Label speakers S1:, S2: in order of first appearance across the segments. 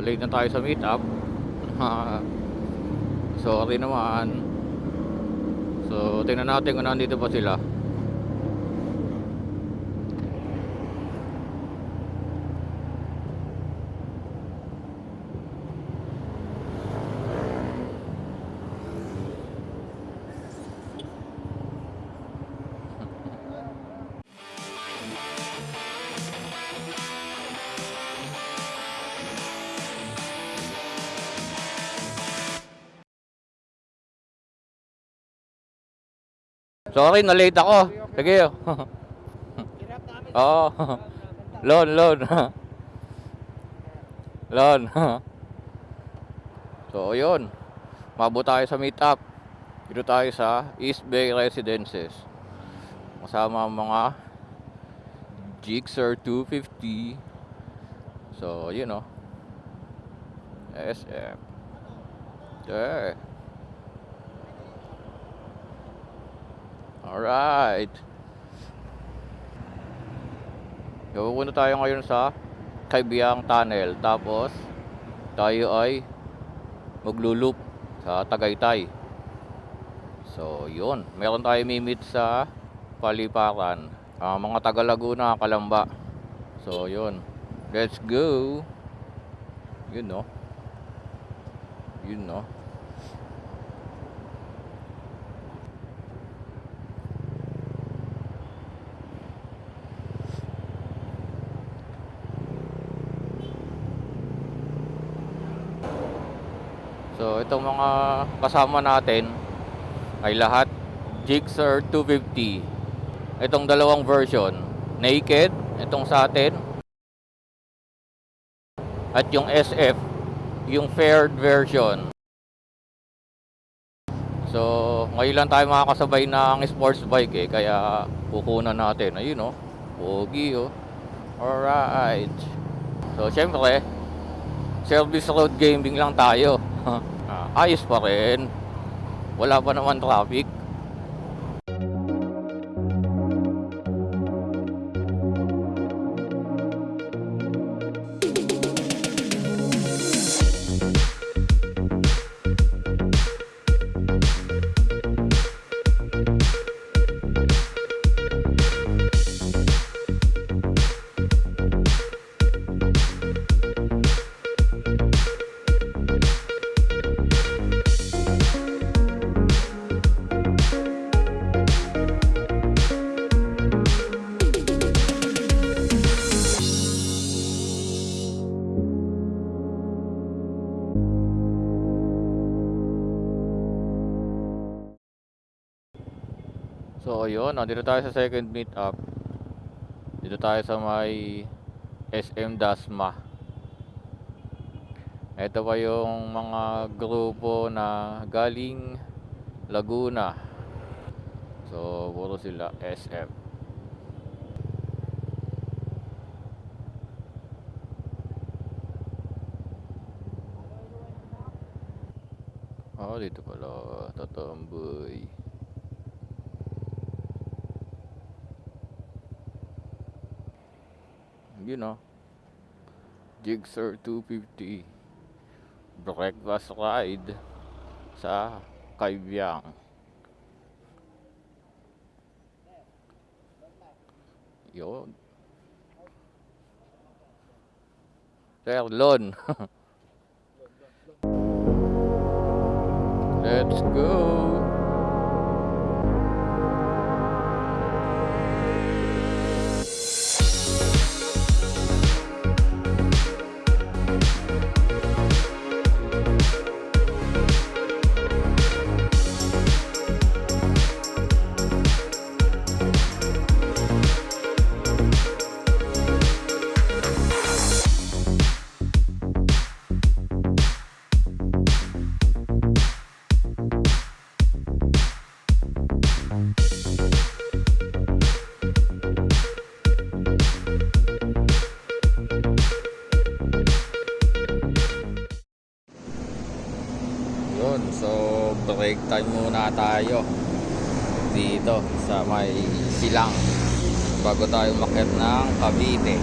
S1: late na tayo sa meetup. Sorry naman. So, tingnan natin kung nandito pa sila. Sorry, na-late ako. Sige. Oo. loan, loan. loan. so, yun. Mabo tayo sa meetup. Dito tayo sa East Bay Residences. Kasama mga Gixxer 250. So, you know. SM. Yeah. Alright. So, pupunta tayo ngayon sa Kaibiyang Tunnel. Tapos, tayo ay maglulup sa Tagaytay. So, yun. Meron tayo mimit sa Paliparan. Ah, mga taga Laguna, Kalamba. So, yun. Let's go. Yun, no? Yun, no? So, itong mga kasama natin ay lahat Gixxer 250. Itong dalawang version, naked, itong sa atin, at yung SF, yung faired version. So, ngayon lang tayo makakasabay ng sports bike eh, kaya kukunan natin. Ayun oh, pogi oh. Alright. So, syempre, service road gaming lang tayo. Ah, ayos pa rin. Wala pa naman traffic. So ayun, nandito tayo sa second meetup. Dito tayo sa may SM Dasma. Ito pa yung mga grupo na galing Laguna. So puro sila SM. Oh, dito pala. Tatamboy. You know, Jigsaw 250 breakfast ride sa Kaibiyang. Yun. Sir Lon. Let's go. Time muna tayo dito sa may silang bago tayo umakyat ng Cavite.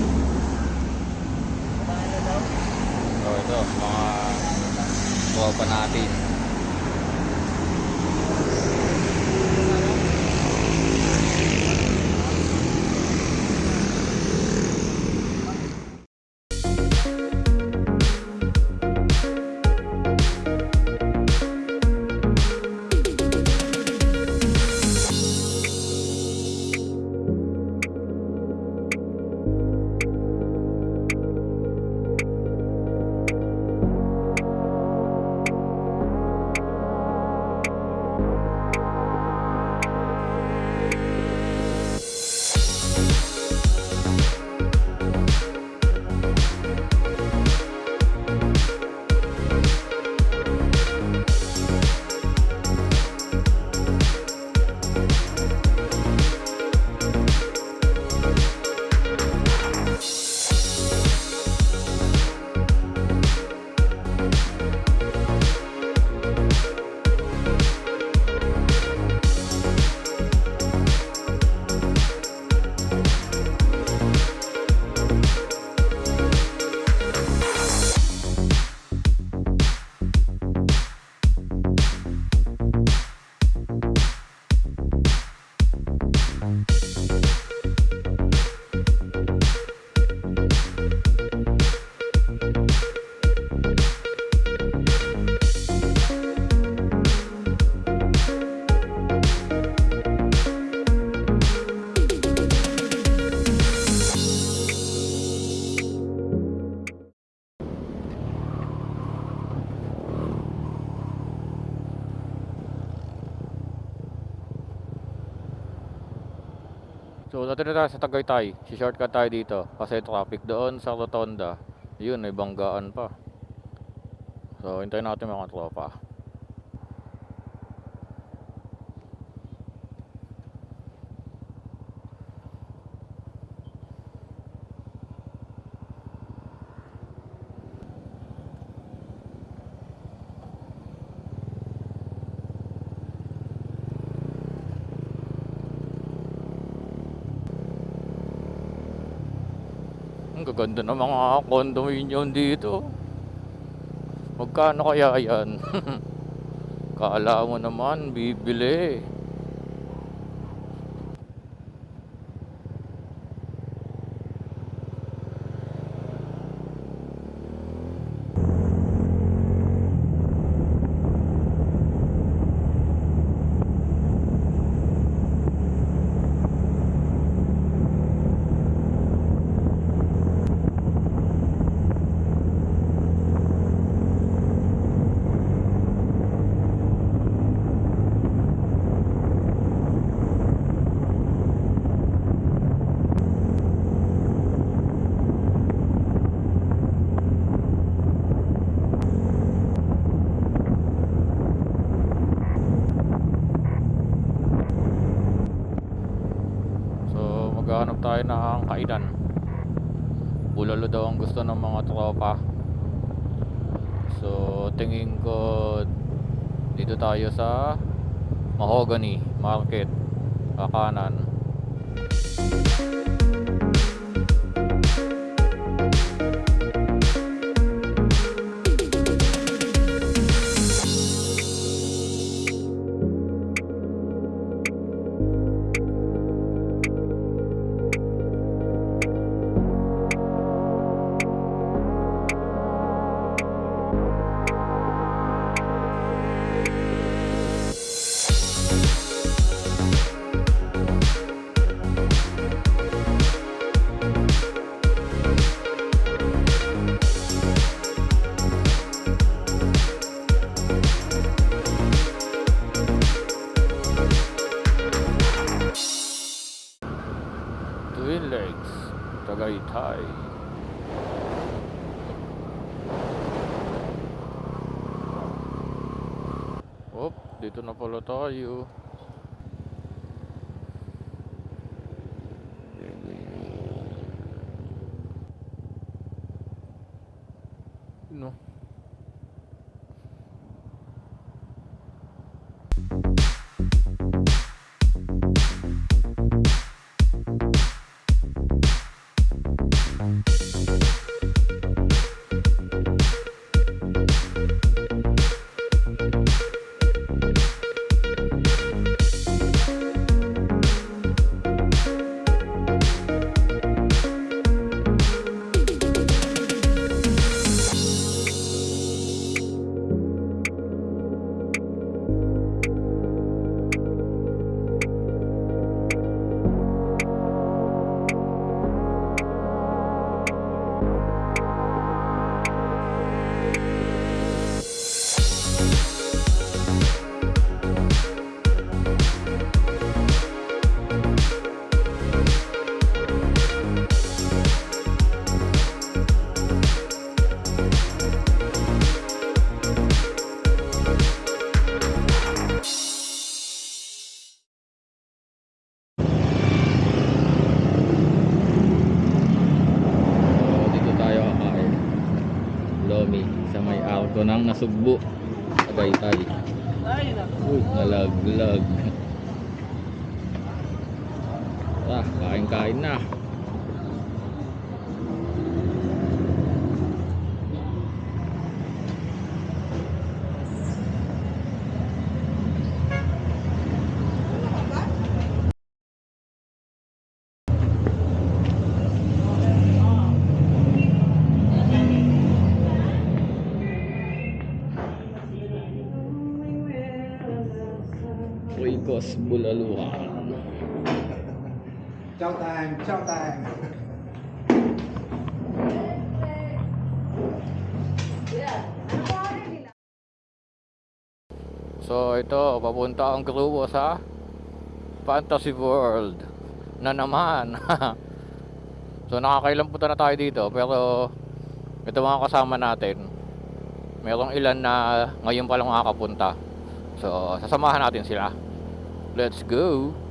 S1: So ito, mga tropa natin. So, dati na tayo sa Tagaytay. Si shortcut tayo dito. Kasi traffic doon sa Rotonda. Yun, may banggaan pa. So, hintayin natin mga tropa. Ang gaganda ng mga condominium dito. Magkano kaya yan? Kala mo naman, bibili. So, maghahanap tayo ng kainan. Bulalo daw ang gusto ng mga tropa. So, tingin ko dito tayo sa Mahogany Market, Kakanan. Tagaytay. Op, dito na pala tayo. Bulaluhan.
S2: Chow time, chow time.
S1: So ito, papunta ang grupo sa Fantasy World na naman. so nakakailan punta na tayo dito pero ito mga kasama natin. Merong ilan na ngayon pa lang makakapunta. So sasamahan natin sila. Let's go!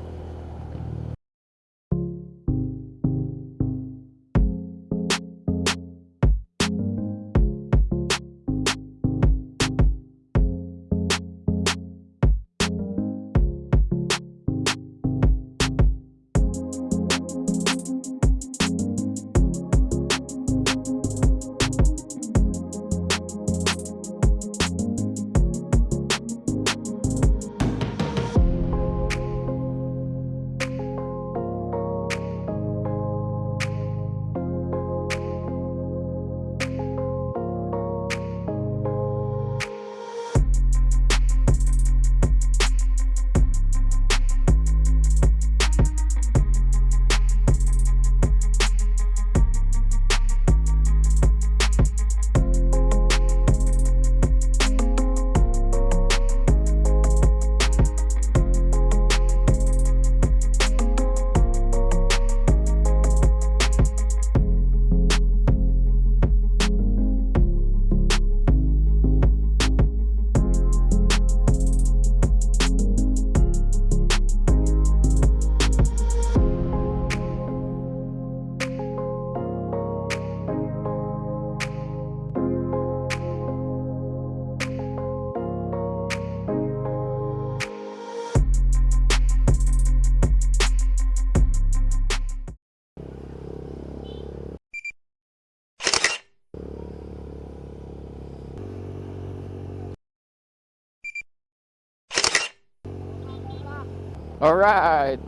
S1: Alright!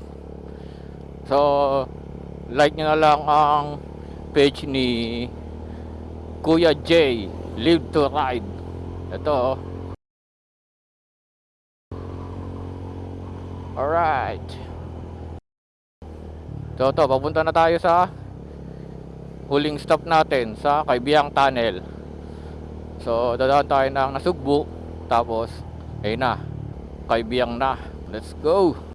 S1: So, like nyo na lang ang page ni Kuya J, Live to Ride. Ito. oh. Alright. So, to, papunta na tayo sa huling stop natin sa Kaibiyang Tunnel. So, dadaan tayo ng Nasugbu. Tapos, ayun na. Kaibiyang na. Let's go!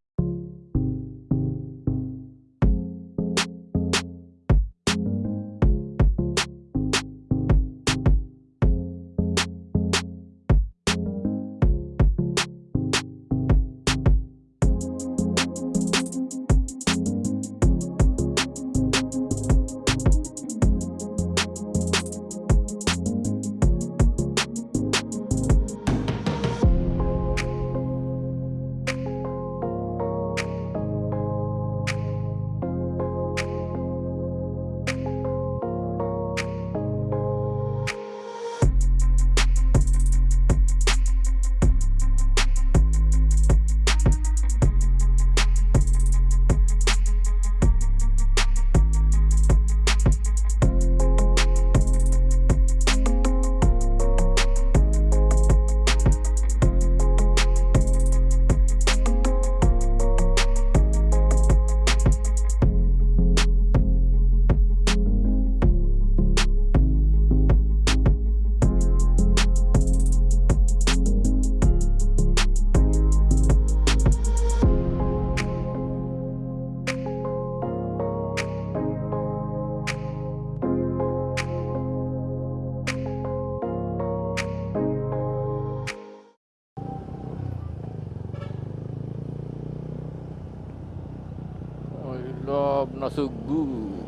S3: Ooh.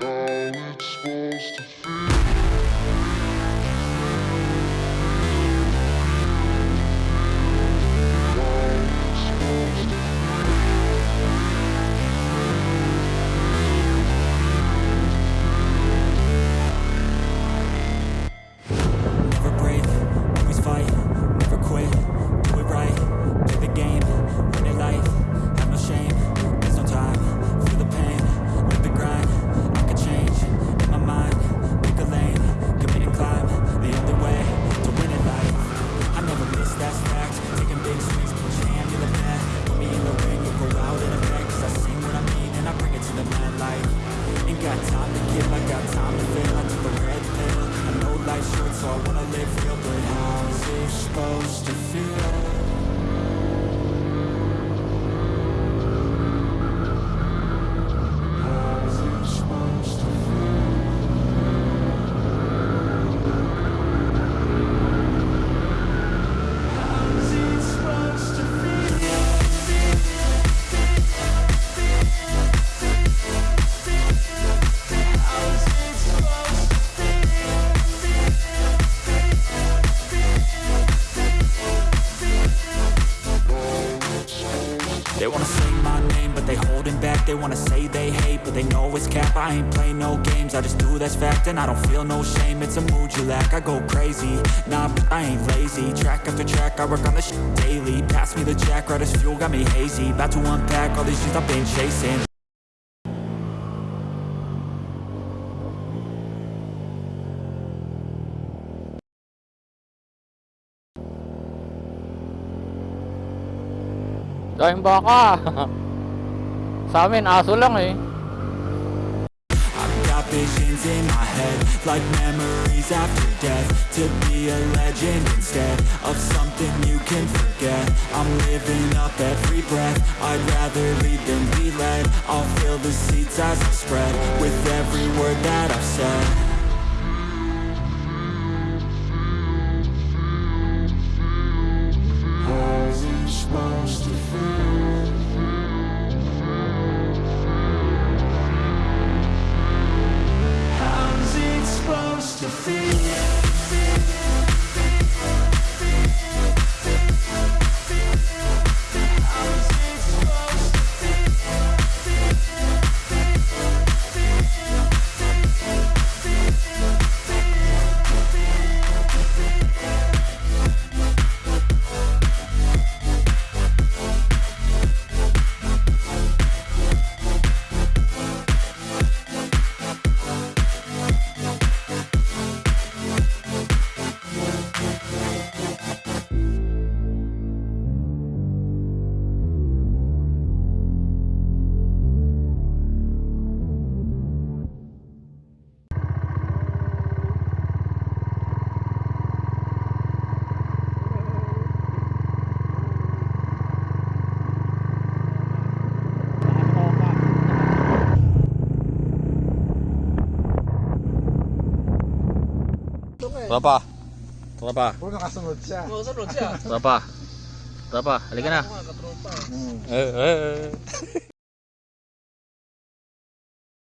S3: Now it's supposed to feel they know it's cap. I ain't play no games, I just do that's fact, and I don't feel no shame. It's a mood you lack. I go crazy, nah, but I ain't lazy. Track after track, I work on this shit daily. Pass me the jack, right as fuel, got me hazy. About to unpack all these shit I've been chasing.
S1: Dahil baka. Sa amin, aso lang eh.
S3: In my head, like memories after death. To be a legend instead of something you can forget. I'm living up every breath. I'd rather lead than be led. I'll fill the seats as I spread with every word that I've said.
S1: Tropa. Tropa.
S2: Puro nakasunod siya.
S1: Tropa. Tropa. Halika na. Eh, eh, eh.